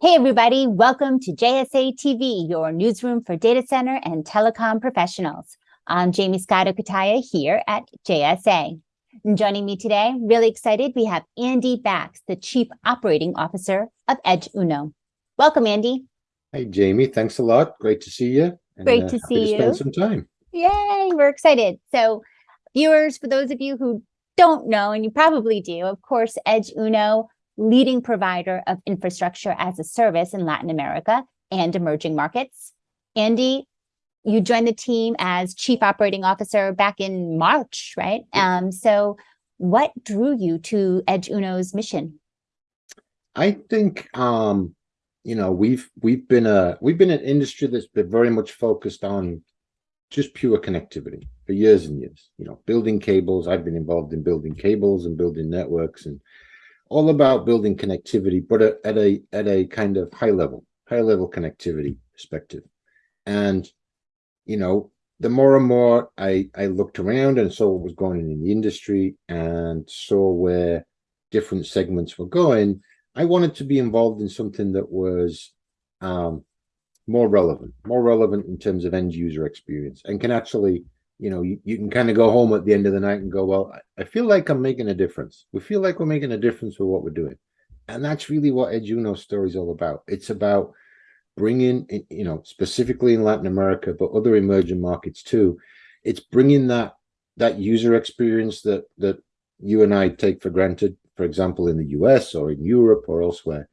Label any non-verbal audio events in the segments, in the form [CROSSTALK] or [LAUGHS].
Hey, everybody. Welcome to JSA TV, your newsroom for data center and telecom professionals. I'm Jaymie Scotto Cutaia here at JSA. And joining me today, really excited, we have Andy Bax, the Chief Operating Officer of Edge Uno. Welcome, Andy. Hey, Jaymie. Thanks a lot. Great to see you. And, Great to uh, see to you. Spend some time. Yay, we're excited. So, viewers, for those of you who don't know, and you probably do, of course, Edge Uno leading provider of infrastructure as a service in Latin America and emerging markets. Andy, you joined the team as chief operating officer back in March, right? Um, so what drew you to Edge Uno's mission? I think, um, you know, we've we've been a we've been an industry that's been very much focused on just pure connectivity for years and years. You know, building cables. I've been involved in building cables and building networks and all about building connectivity, but at a at a kind of high level, high level connectivity perspective. And you know, the more and more I I looked around and saw what was going on in the industry and saw where different segments were going, I wanted to be involved in something that was um, more relevant, more relevant in terms of end user experience, and can actually you know, you, you can kind of go home at the end of the night and go, well, I feel like I'm making a difference. We feel like we're making a difference with what we're doing. And that's really what Edge Uno's story is all about. It's about bringing, you know, specifically in Latin America, but other emerging markets too. It's bringing that that user experience that that you and I take for granted, for example, in the US or in Europe or elsewhere,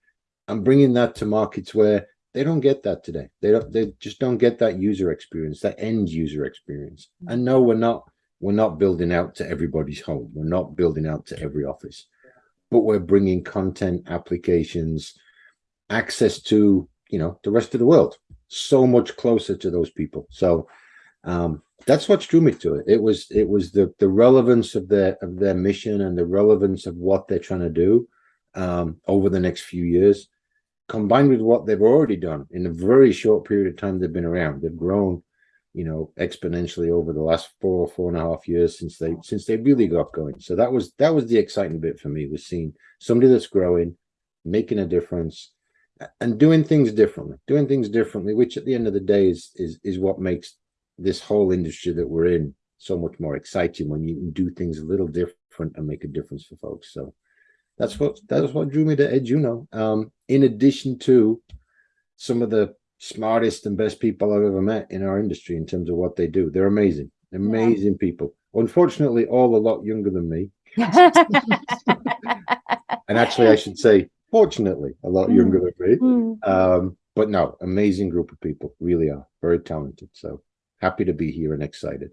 and bringing that to markets where they don't get that today. They don't. They just don't get that user experience, that end user experience. Mm. And no, we're not. We're not building out to everybody's home. We're not building out to every office, but we're bringing content, applications, access to you know the rest of the world so much closer to those people. So um, that's what drew me to it. It was it was the the relevance of their of their mission and the relevance of what they're trying to do um, over the next few years combined with what they've already done in a very short period of time they've been around. They've grown you know exponentially over the last four four and a half years since they since they really got going. So that was that was the exciting bit for me was seeing somebody that's growing making a difference and doing things differently doing things differently which at the end of the day is is is what makes this whole industry that we're in so much more exciting when you can do things a little different and make a difference for folks. So that's what that's what drew me to Edge Uno. Um, in addition to some of the smartest and best people I've ever met in our industry in terms of what they do. They're amazing, amazing yeah. people. Unfortunately, all a lot younger than me. [LAUGHS] and actually, I should say, fortunately, a lot mm. younger than me. Mm. Um, but no, amazing group of people, really are very talented. So happy to be here and excited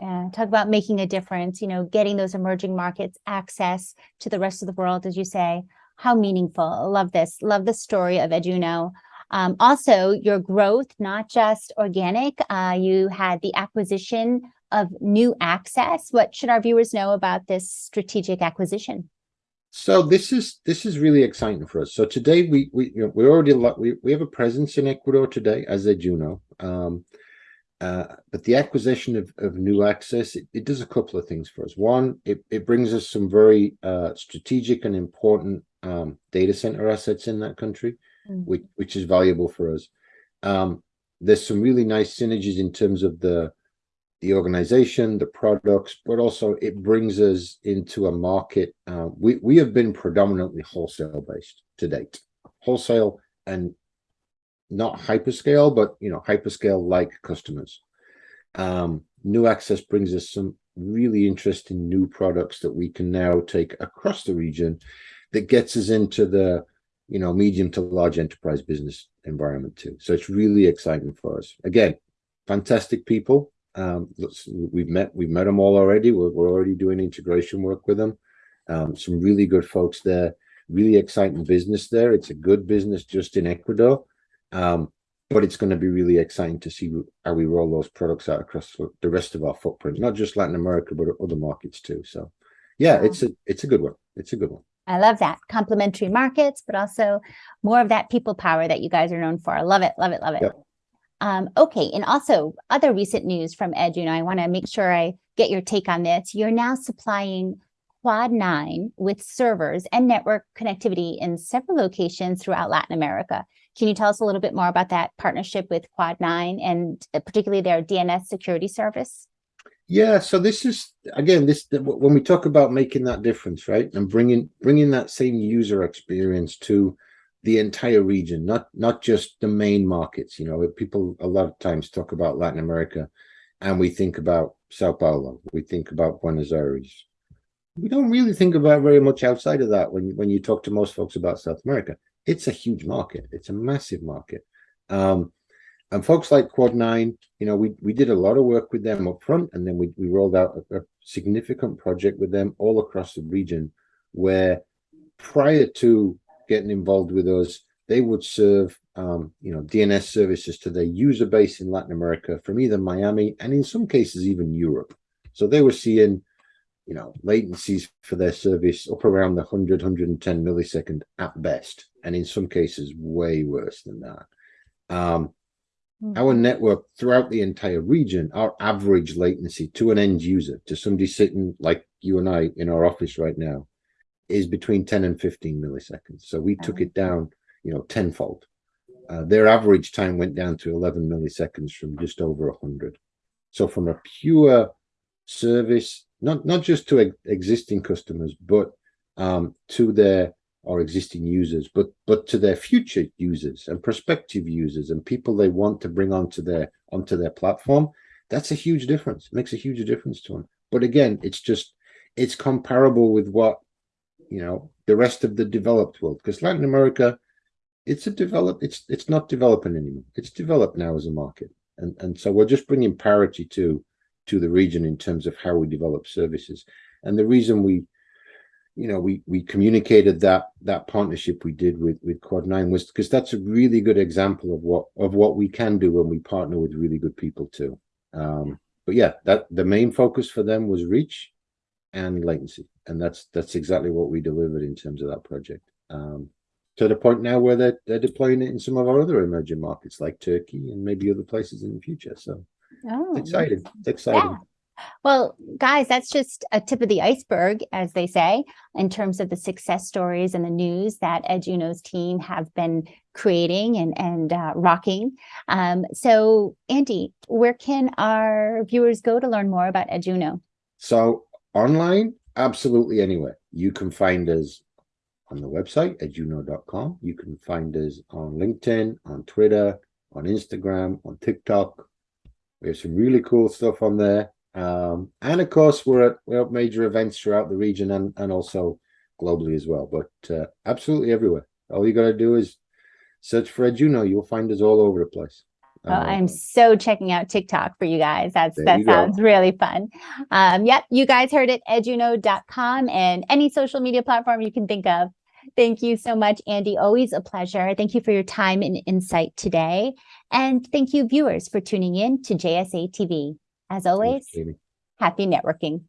and talk about making a difference, you know, getting those emerging markets access to the rest of the world, as you say, how meaningful. Love this, love the story of EdgeUno. Um, also, your growth, not just organic, uh, you had the acquisition of new access. What should our viewers know about this strategic acquisition? So this is this is really exciting for us. So today we we you know, we already we we have a presence in Ecuador today as Edge Uno. Um, uh, but the acquisition of, of new access, it, it, does a couple of things for us. One, it, it brings us some very uh, strategic and important um, data center assets in that country, mm -hmm. which, which is valuable for us. Um, there's some really nice synergies in terms of the the organization, the products, but also it brings us into a market. Uh, we, we have been predominantly wholesale based to date, wholesale and not hyperscale, but you know, hyperscale like customers. Um, new access brings us some really interesting new products that we can now take across the region that gets us into the you know medium to large enterprise business environment too. So it's really exciting for us. Again fantastic people. Um we've met we've met them all already. We're, we're already doing integration work with them um, some really good folks there. Really exciting business there. It's a good business just in ecuador um, but it's going to be really exciting to see how we roll those products out across the rest of our footprint, not just Latin America, but other markets too. So yeah, it's a it's a good one. It's a good one. I love that. Complementary markets, but also more of that people power that you guys are known for. I love it, love it, love it. Yep. Um, okay, and also other recent news from Edge, you know, I want to make sure I get your take on this. You're now supplying Quad 9 with servers and network connectivity in several locations throughout Latin America. Can you tell us a little bit more about that partnership with Quad 9 and uh, particularly their DNS security service? Yeah, so this is again this when we talk about making that difference, right, and bringing bringing that same user experience to the entire region, not not just the main markets. You know, people a lot of times talk about Latin America, and we think about Sao Paulo, we think about Buenos Aires. We don't really think about very much outside of that when when you talk to most folks about South America. It's a huge market. It's a massive market. Um, and folks like Quad Nine, you know, we we did a lot of work with them up front, and then we we rolled out a, a significant project with them all across the region, where prior to getting involved with us, they would serve um, you know DNS services to their user base in Latin America from either Miami and in some cases even Europe. So they were seeing you know latencies for their service up around the 100 110 millisecond at best and in some cases way worse than that um, our Mm-hmm. network throughout the entire region, our average latency to an end user, to somebody sitting like you and I in our office right now, is between 10 and 15 milliseconds. So we took it down, you know, tenfold. Uh, their average time went down to 11 milliseconds from just over 100. So from a pure service, not not just to ex existing customers, but um, to their or existing users, but but to their future users and prospective users and people they want to bring onto their onto their platform. That's a huge difference. It makes a huge difference to them. But again, it's just it's comparable with what you know the rest of the developed world because Latin America, it's a develop. It's it's not developing anymore. It's developed now as a market, and and so we're just bringing parity to to the region in terms of how we develop services. And the reason we you know we we communicated that that partnership we did with with quad 9 was because that's a really good example of what of what we can do when we partner with really good people too. Um but yeah that the main focus for them was reach and latency. And that's that's exactly what we delivered in terms of that project. Um to the point now where they're, they're deploying it in some of our other emerging markets like turkey and maybe other places in the future. So Oh, it's exciting it's exciting Yeah. Well, guys, that's just a tip of the iceberg, as they say, in terms of the success stories and the news that EdgeUno's team have been creating and, and uh, rocking. Um, so, Andy, where can our viewers go to learn more about EdgeUno? So online, absolutely anywhere. You can find us on the website edgeuno.com. You can find us on LinkedIn, on Twitter, on Instagram, on TikTok. We have some really cool stuff on there. Um, and of course, we're at, we're at major events throughout the region and, and also globally as well. But uh, absolutely everywhere. All you got to do is search for EdgeUno. You'll find us all over the place. Oh, Uh, I'm so checking out TikTok for you guys. That's that you go. sounds really fun. Um, yep, you guys heard it, edgeuno.com and any social media platform you can think of. Thank you so much, Andy. Always a pleasure. Thank you for your time and insight today. And thank you, viewers, for tuning in to JSA TV. As always, happy networking.